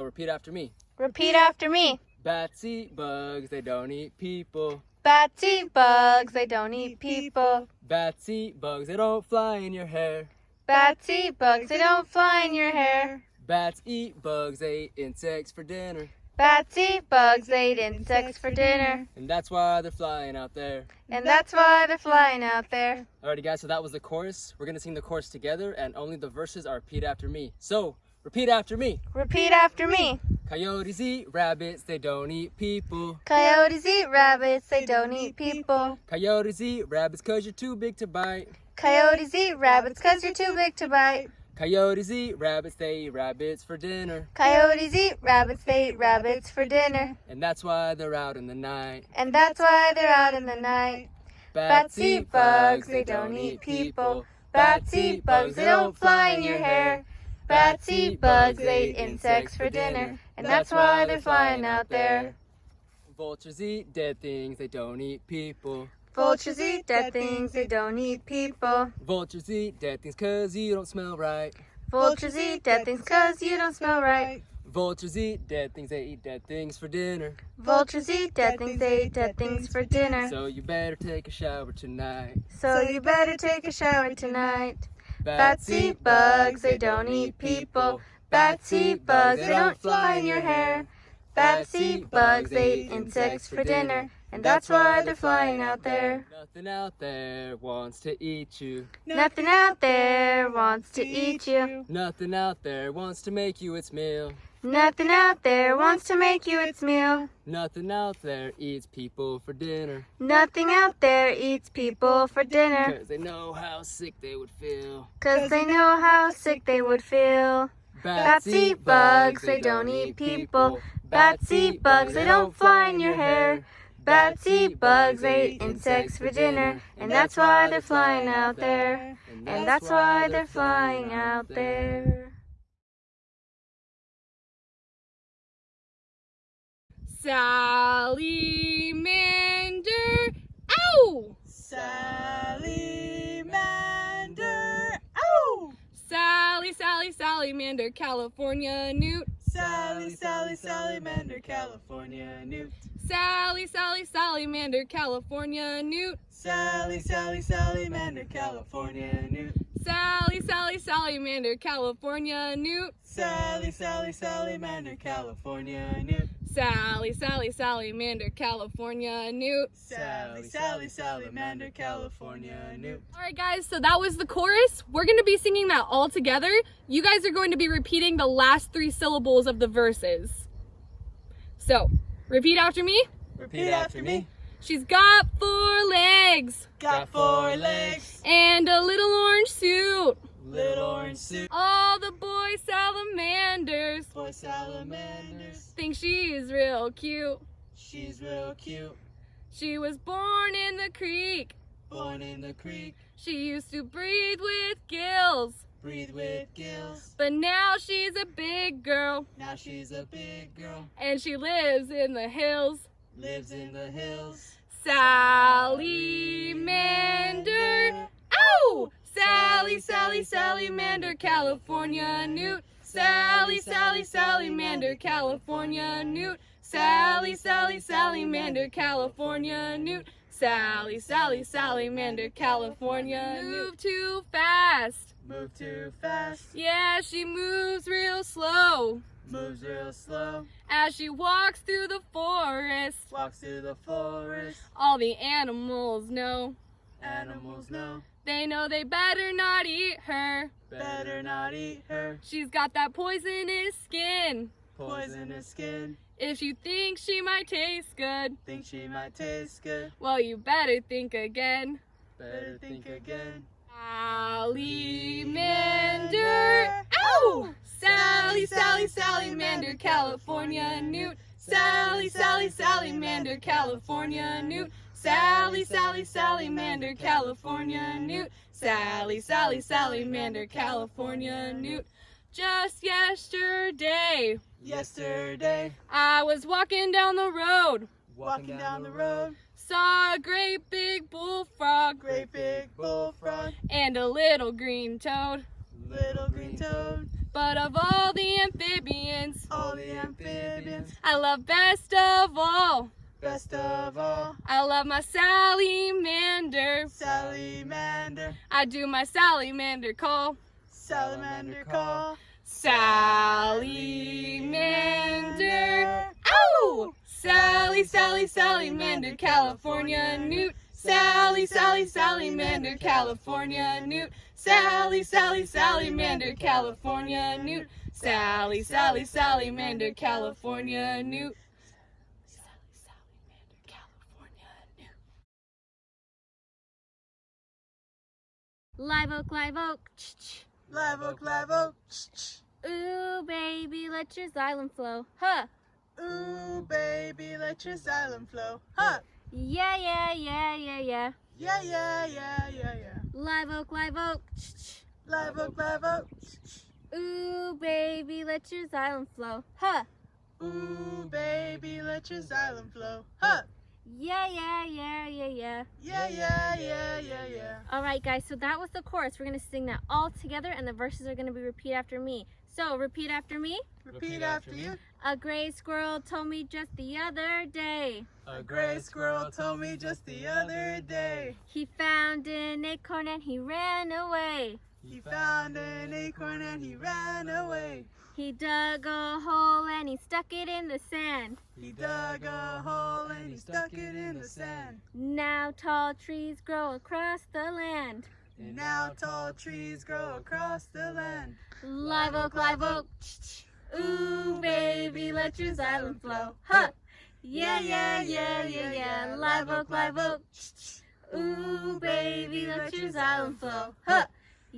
Repeat after me. Repeat after me. Bats eat bugs, they don't eat people. Bats eat bugs, they don't eat people. Bats eat bugs, they don't fly in your hair. Bats eat bugs, they don't fly in your hair. Bats eat bugs, they eat insects for dinner. Bats eat bugs, they eat insects for dinner. And that's why they're flying out there. And that's why they're flying out there. Alrighty guys, so that was the chorus. We're gonna sing the chorus together and only the verses are repeat after me. So, repeat after me. Repeat after me. Coyotes eat rabbits, they don't eat people. Coyotes eat rabbits, they don't eat people. Coyotes eat rabbits cause you're too big to bite. Coyotes eat rabbits cause you're too big to bite. Coyotes eat rabbits, they eat rabbits for dinner. Coyotes eat rabbits, they eat rabbits for dinner. And that's why they're out in the night. And that's why they're out in the night. Bats eat bugs, they don't eat people. Bats eat bugs, they don't fly in your hair. Bats eat bugs, they eat insects for dinner. And that's why they're flying out there. Vultures eat dead things, they don't eat people. Vultures eat dead things, they don't eat people. Vultures eat dead things cause you don't smell right. Vultures eat dead things cause you don't smell right. Vultures eat dead things, they eat dead things for dinner. Vultures eat dead things, they eat dead things for dinner. So you better take a shower tonight. So you better take a shower tonight. Bats eat bugs, they don't eat people. Bats eat bugs, they don't fly in your hair. Bats eat bugs, they eat insects for dinner. And that's why they're flying out there. Nothing out there wants to eat you. Nothing out there wants to eat you. Nothing out there wants to make you its meal. Nothing out there wants to make you its meal. Nothing out there eats people for dinner. Nothing out there eats people for dinner. Cause they know how sick they would feel. Cause they know how sick they would feel. Bats eat bugs, they don't eat people. Bats eat bugs, they don't fly in your hair. Bats eat bugs, they eat insects for dinner. And that's why they're flying out there. And that's why they're flying out there. Salamander. Ow! Salamander. Ow! Sally, Sally, Salamander, California Newt. Sally, Sally, Salamander, California Newt. Sally, Sally, Salamander, California Newt. Sally, Sally, Salamander, California Newt. Sally, Sally, Salamander, California Newt. Sally, Sally, Salamander, California Newt. Sally, Sally, Salamander, California Newt. Sally, Sally, Salamander, California Newt. All right, guys, so that was the chorus. We're going to be singing that all together. You guys are going to be repeating the last three syllables of the verses. So, repeat after me. Repeat after me. She's got four legs Got four legs, and a little orange suit. Little orange suit. All the boy salamanders Boy salamanders. think she's real cute. She's real cute. She was born in the creek. Born in the creek. She used to breathe with gills. Breathe with gills. But now she's a big girl Now she's a big girl. and she lives in the hills. Lives in the hills. Salamander. Ow! Sally, Sally, Salamander, California Newt. Sally, Sally, Salamander, California Newt. Sally, Sally, Salamander, California Newt. Sally, Sally, Salamander, California Move too fast. Move too fast. Yeah, she moves real slow Moves real slow. as she walks through the forest. Walks through the forest. All the animals know. Animals know. They know they better not eat her. Better not eat her. She's got that poisonous skin. Poisonous skin. If you think she might taste good, Think she might taste good. well, you better think again. Better think again. Salamander. Ow! Sally, Sally, Salamander, California Newt. Sally, Sally, Salamander, California Newt. Sally, Sally, Salamander, California Newt. Sally, Sally, Salamander, California Newt. Just yesterday, Yesterday, I was walking down the road, walking down the road, saw a great big bullfrog great big bullfrog, and a little green toad. little green toad. But of all the amphibians, All the amphibians, I love best of all. Best of all, I love my salamander. salamander, I do my salamander call. salamander call. Salamander. Ow! Sally, Sally, Salamander, California newt. Sally, Sally, Salamander, California newt. Sally, Sally, Salamander, California newt. Sally, Sally, Salamander, California newt. Sally, Salamander, California newt. Live oak, live oak. Ch-ch. Live oak, live oak. Ch-ch. Ooh, baby, let your xylem flow. Huh. Ooh, baby, let your xylem flow. Huh. Yeah, yeah, yeah, yeah, yeah. Yeah, yeah, yeah, yeah, yeah. Live oak, live oak. Live oak, live oak. Ooh, baby, let your xylem flow. Huh. Ooh, baby, let your xylem flow. Huh. Yeah, yeah, yeah, yeah, yeah. Yeah, yeah, yeah, yeah, yeah. All right, guys, so that was the chorus. We're going to sing that all together, and the verses are going to be repeat after me. So, repeat after me. Repeat after you. A gray squirrel told me just the other day. A gray squirrel told me just the other day. He found an acorn and he ran away. He found an acorn and he ran away. He dug a hole and he stuck it in the sand. He dug a hole and he stuck it in the sand. Now tall trees grow across the land. And now tall trees grow across the land. Live oak, live oak. Ooh, baby, let your xylem flow. Huh. Yeah, yeah, yeah, yeah, yeah. Live oak, live oak. Ooh, baby, let your xylem flow. Huh.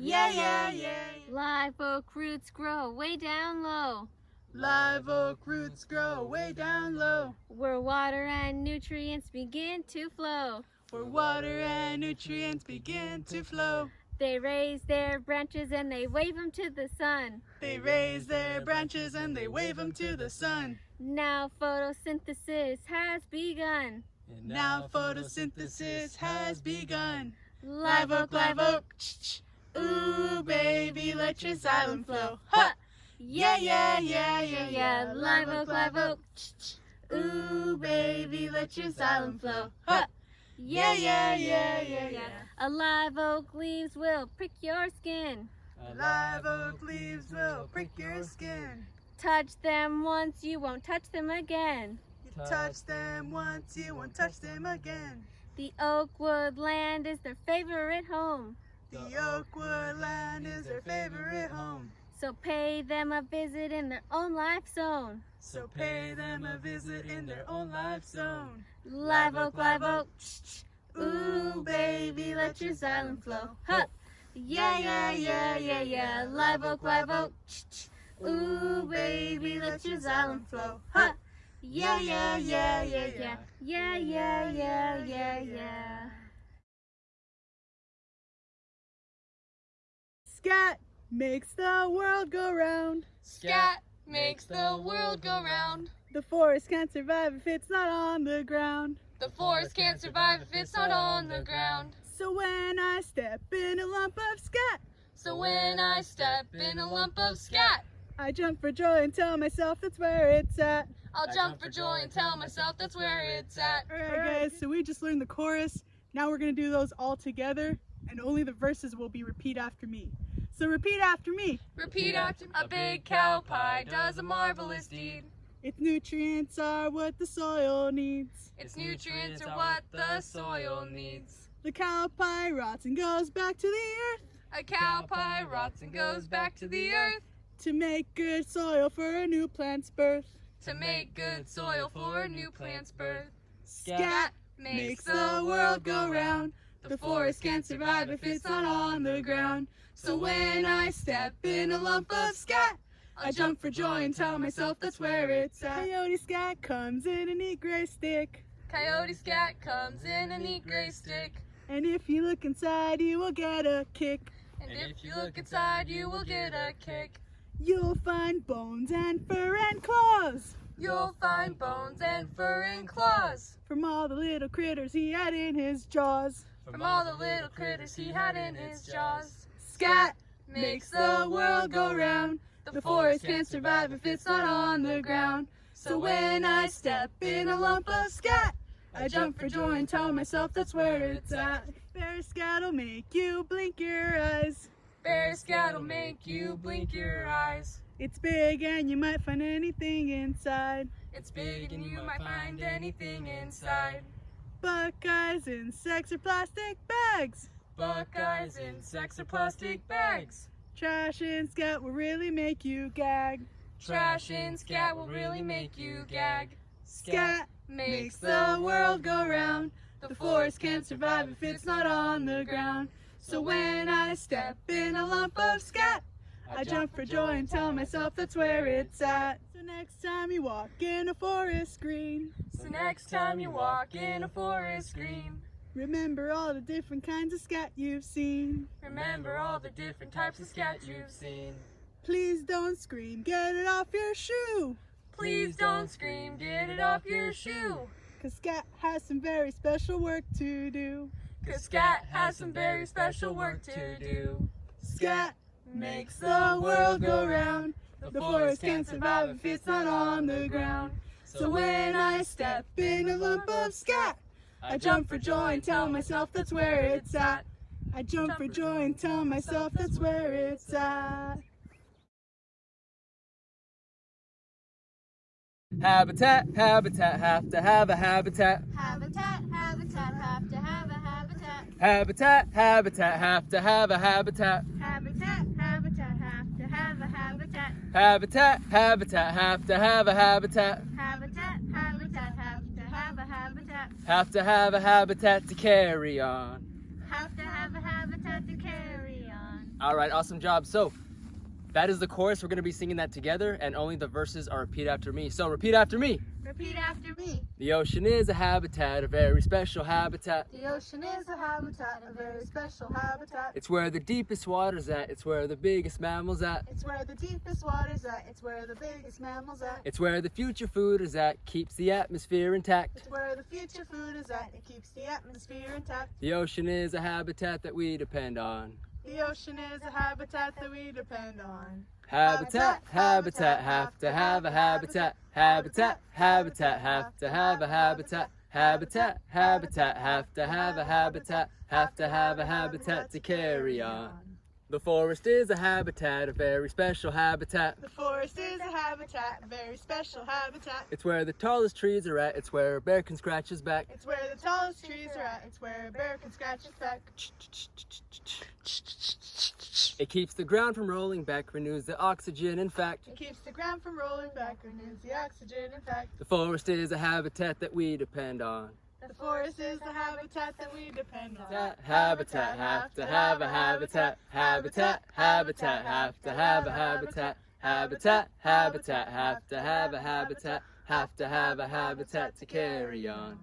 Yeah, yeah, yeah. Live oak roots grow way down low. Live oak roots grow way down low. Where water and nutrients begin to flow. Where water and nutrients begin to flow. They raise their branches and they wave them to the sun. They raise their branches and they wave them to the sun. Now photosynthesis has begun. And now photosynthesis has begun. Live oak, live oak. Ooh, baby, let your xylem flow. Huh! Yeah, yeah, yeah, yeah, yeah. Live oak, live oak. Ooh, baby, let your xylem flow. Huh! Yeah, yeah, yeah, yeah, yeah. A live oak leaves will prick your skin. A Live oak leaves will prick your skin. Touch them once, you won't touch them again. You touch them once, you won't touch them again. The oak woodland is their favorite home. The oak woodland is their favorite home. So pay them a visit in their own life zone. So pay them a visit in their own life zone. Live oak, live oak. Ooh, baby, let your xylem flow. Huh. Yeah, yeah, yeah, yeah, yeah. Live oak, live oak. Ooh, baby, let your xylem flow. Huh. Yeah, yeah, yeah, yeah, yeah. Yeah, yeah, yeah, yeah, yeah. Scat makes the world go round. Scat makes the world go round. The forest can't survive if it's not on the ground. The forest can't survive if it's not on the ground. So when I step in a lump of scat, So when I step in a lump of scat, I jump for joy and tell myself that's where it's at. I'll jump for joy and tell myself that's where it's at. Alright guys, so we just learned the chorus. Now we're gonna do those all together and only the verses will be repeat after me. So repeat after me. Repeat after me. a big cow pie does a marvelous deed. Its nutrients are what the soil needs. Its nutrients are what the soil needs. The cow pie rots and goes back to the earth A cow pie rots and goes back to the earth to make good soil for a new plant's birth. to make good soil for a new plant's birth. Scat makes the world go round. The forest can't survive if it's not on the ground. So when I step in a lump of scat, I jump for joy and tell myself that's where it's at. Coyote scat comes in a neat gray stick. Coyote scat comes in a neat gray stick. And if you look inside, you will get a kick. And if you look inside, you will get a kick. You'll find bones and fur and claws You'll find bones and fur and claws from all the little critters he had in his jaws. from all the little critters he had in his jaws. Scat makes the world go round. The forest can't survive if it's not on the ground. So when I step in a lump of scat, I jump for joy and tell myself that's where it's at. Bear scat'll make you blink your eyes. Bear scat'll make you blink your eyes. It's big and you might find anything inside. It's big and you might find anything inside. Buckeyes, insects, or plastic bags. Buckeyes, insects, or plastic bags. Trash and scat will really make you gag. Trash and scat will really make you gag. Scat Makes the world go round. The forest can't survive if it's not on the ground. So when I step in a lump of scat, I jump for joy and tell myself that's where it's at. So next time you walk in a forest green, So next time you walk in a forest green, remember all the different kinds of scat you've seen. remember all the different types of scat you've seen. Please don't scream, get it off your shoe. Please don't scream, get it off your shoe. Cause scat has some very special work to do. Cause scat has some very special work to do. Scat makes the world go round. The forest can't survive if it's not on the ground. So when I step in a lump of scat, I jump for joy and tell myself that's where it's at. I jump for joy and tell myself that's where it's at. Habitat, habitat, have to have a habitat. Habitat, habitat, have to have a habitat. Habitat, habitat, have to have a habitat. Habitat, habitat, have to have a habitat. Habitat, habitat, have to have a habitat. Habitat, have to have a habitat. Have to have a habitat to carry on. Have to have a habitat to carry on. All right, awesome job. So that is the chorus. We're going to be singing that together, and only the verses are repeat after me. So repeat after me. Repeat after me. The ocean is a habitat, a very special habitat. The ocean is a habitat, a very special habitat. It's where the deepest water's at. It's where the biggest mammals at. It's where the deepest water's at. It's where the biggest mammals at. It's where the future food is at. Keeps the atmosphere intact. It's where the future food is at. It keeps the atmosphere intact. The ocean is a habitat that we depend on. The ocean is a habitat that we depend on. Habitat, habitat, have to have a habitat. Habitat, habitat, have to have a habitat. Habitat, habitat, have to have a habitat. Have to have a habitat to carry on. The forest is a habitat, a very special habitat. The forest is a habitat, a very special habitat. It's where the tallest trees are at. It's where a bear can scratch his back. It's where the tallest trees are at. It's where a bear can scratch his back. It keeps the ground from rolling back, renews the oxygen. In fact, It keeps the ground from rolling back, renews the oxygen. In fact, the forest is a habitat that we depend on. the forest is the habitat that we depend on. Habitat, habitat, have to have a habitat. Habitat, habitat, have to have a habitat. Habitat, habitat, have to have a habitat. Have to have a habitat to carry on.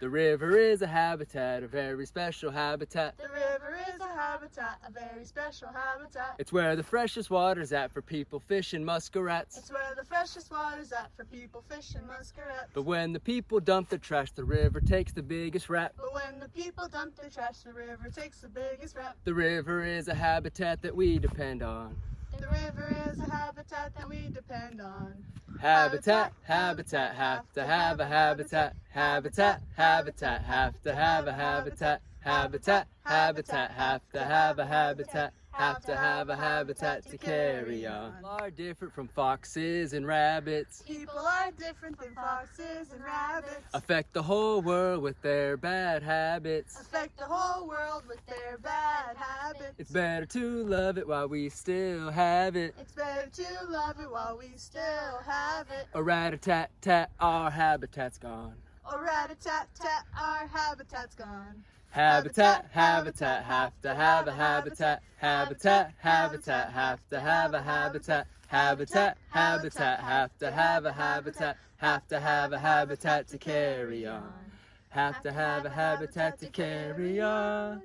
The river is a habitat, a very special habitat. The river is a habitat, a very special habitat. It's where the freshest water's at for people fishing muskrats. It's where the freshest water's at for people fishing muskrats. But when the people dump their trash, the river takes the biggest rap. But when the people dump their trash, the river takes the biggest rap. The river is a habitat that we depend on. The river is a habitat that we depend on. Habitat, habitat, have to have a habitat. Habitat, habitat, have to have a habitat. Habitat, habitat, have to have a habitat. Have to have a habitat to carry on. People are different from foxes and rabbits. People are different than foxes and rabbits. Affect the whole world with their bad habits. Affect the whole world with their bad habits. It's better to love it while we still have it. It's better to love it while we still have it. A rat-a-tat-tat, our habitat's gone. A rat-a-tat-tat, our habitat's gone. Habitat, habitat, have to have a habitat. Habitat, habitat, have to have a habitat. Habitat, habitat, have to have a habitat. Have to have a habitat to carry on. Have to have a habitat to carry on.